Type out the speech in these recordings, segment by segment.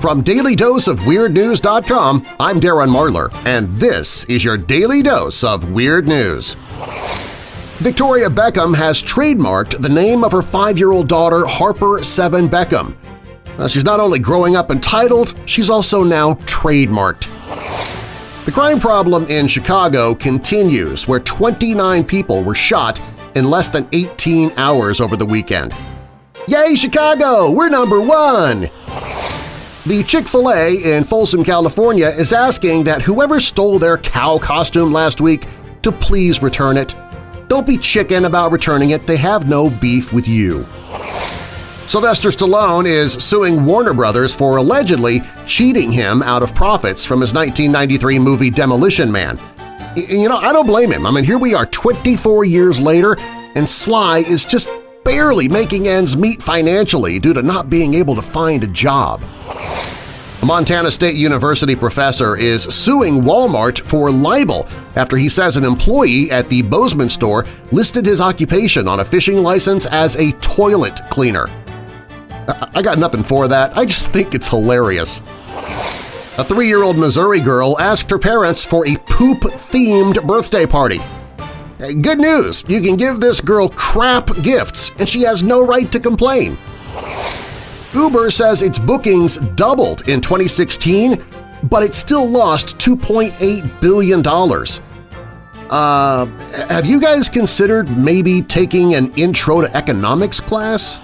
From DailyDoseOfWeirdNews.com, I'm Darren Marlar, and this is your Daily Dose of Weird News. Victoria Beckham has trademarked the name of her five-year-old daughter Harper Seven Beckham. she's not only growing up entitled, she's also now trademarked. The crime problem in Chicago continues, where 29 people were shot in less than 18 hours over the weekend. Yay, Chicago! We're number one! The Chick-fil-A in Folsom, California is asking that whoever stole their cow costume last week to please return it. Don't be chicken about returning it, they have no beef with you. Sylvester Stallone is suing Warner Brothers for allegedly cheating him out of profits from his 1993 movie Demolition Man. You know, I don't blame him. I mean, here we are 24 years later, and Sly is just barely making ends meet financially due to not being able to find a job. A Montana State University professor is suing Walmart for libel after he says an employee at the Bozeman store listed his occupation on a fishing license as a toilet cleaner. I got nothing for that. I just think it's hilarious. A three-year-old Missouri girl asked her parents for a poop-themed birthday party. Good news! You can give this girl crap gifts, and she has no right to complain. Uber says its bookings doubled in 2016, but it still lost $2.8 billion. Uh, have you guys considered maybe taking an Intro to Economics class?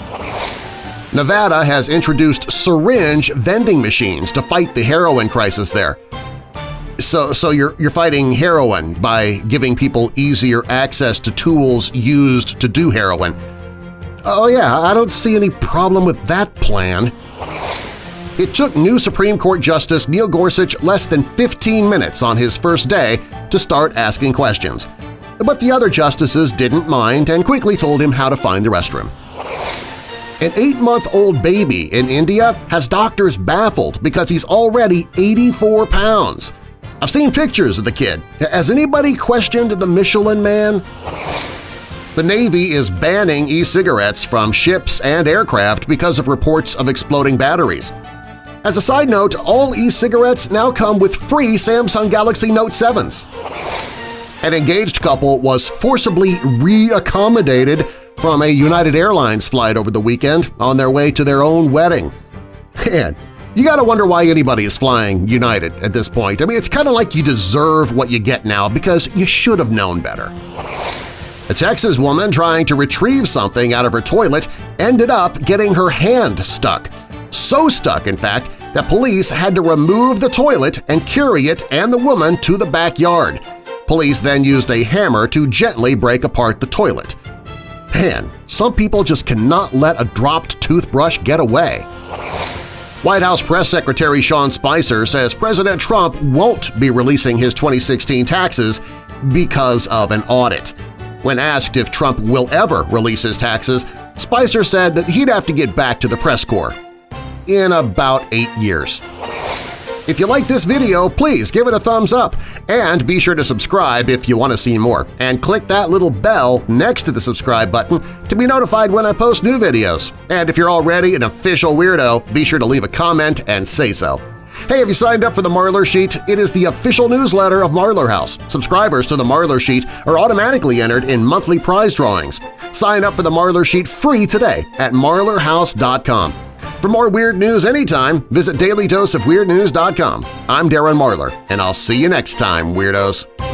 Nevada has introduced syringe vending machines to fight the heroin crisis there. So, so you're, you're fighting heroin by giving people easier access to tools used to do heroin. Oh yeah, I don't see any problem with that plan. It took new Supreme Court Justice Neil Gorsuch less than 15 minutes on his first day to start asking questions. But the other justices didn't mind and quickly told him how to find the restroom. An eight-month-old baby in India has doctors baffled because he's already 84 pounds. I've seen pictures of the kid. Has anybody questioned the Michelin Man? The Navy is banning e-cigarettes from ships and aircraft because of reports of exploding batteries. As a side note, all e-cigarettes now come with free Samsung Galaxy Note 7s. An engaged couple was forcibly re-accommodated from a United Airlines flight over the weekend on their way to their own wedding. Man, you gotta wonder why anybody is flying United at this point. I mean, it's kind of like you deserve what you get now because you should have known better. A Texas woman trying to retrieve something out of her toilet ended up getting her hand stuck. So stuck, in fact, that police had to remove the toilet and carry it and the woman to the backyard. Police then used a hammer to gently break apart the toilet. Man, some people just cannot let a dropped toothbrush get away. White House Press Secretary Sean Spicer says President Trump won't be releasing his 2016 taxes because of an audit. When asked if Trump will ever release his taxes, Spicer said that he'd have to get back to the press corps in about eight years. If you like this video, please give it a thumbs up and be sure to subscribe if you want to see more, and click that little bell next to the subscribe button to be notified when I post new videos. And if you're already an official weirdo, be sure to leave a comment and say so. Hey, have you signed up for the Marlar Sheet? It is the official newsletter of Marlar House. Subscribers to the Marlar Sheet are automatically entered in monthly prize drawings. Sign up for the Marlar Sheet free today at marlarhouse.com. For more weird news anytime, visit dailydoseofweirdnews.com. I'm Darren Marlar, and I'll see you next time, Weirdos!